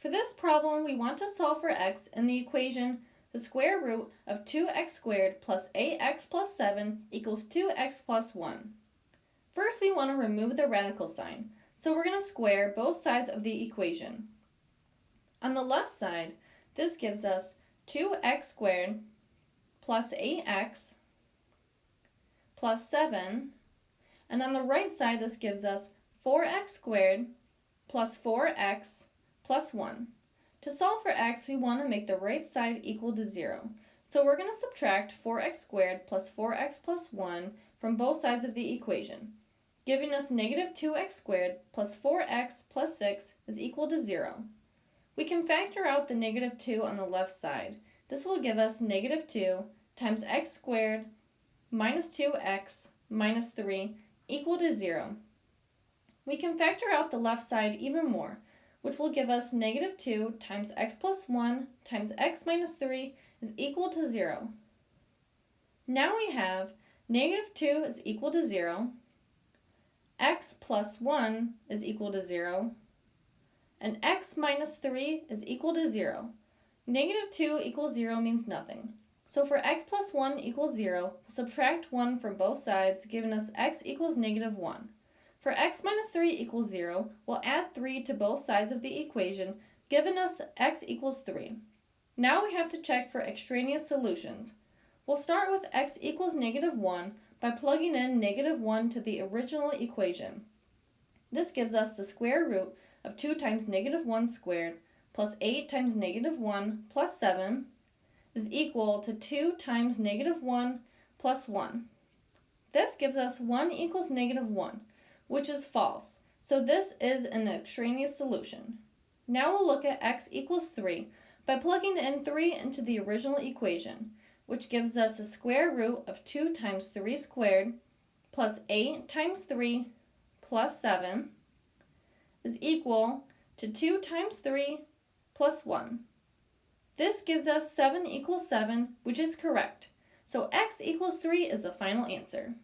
For this problem, we want to solve for x in the equation the square root of 2x squared plus 8x plus 7 equals 2x plus 1. First, we want to remove the radical sign, so we're going to square both sides of the equation. On the left side, this gives us 2x squared plus 8x plus 7, and on the right side, this gives us 4x squared plus 4x plus 1. To solve for x, we want to make the right side equal to 0. So we're going to subtract 4x squared plus 4x plus 1 from both sides of the equation, giving us negative 2x squared plus 4x plus 6 is equal to 0. We can factor out the negative 2 on the left side. This will give us negative 2 times x squared minus 2x minus 3 equal to 0. We can factor out the left side even more which will give us negative 2 times x plus 1 times x minus 3 is equal to 0. Now we have negative 2 is equal to 0, x plus 1 is equal to 0, and x minus 3 is equal to 0. Negative 2 equals 0 means nothing. So for x plus 1 equals 0, subtract 1 from both sides, giving us x equals negative 1. For x minus 3 equals 0, we'll add 3 to both sides of the equation, giving us x equals 3. Now we have to check for extraneous solutions. We'll start with x equals negative 1 by plugging in negative 1 to the original equation. This gives us the square root of 2 times negative 1 squared plus 8 times negative 1 plus 7 is equal to 2 times negative 1 plus 1. This gives us 1 equals negative 1 which is false. So this is an extraneous solution. Now we'll look at x equals 3 by plugging in 3 into the original equation, which gives us the square root of 2 times 3 squared plus 8 times 3 plus 7 is equal to 2 times 3 plus 1. This gives us 7 equals 7, which is correct. So x equals 3 is the final answer.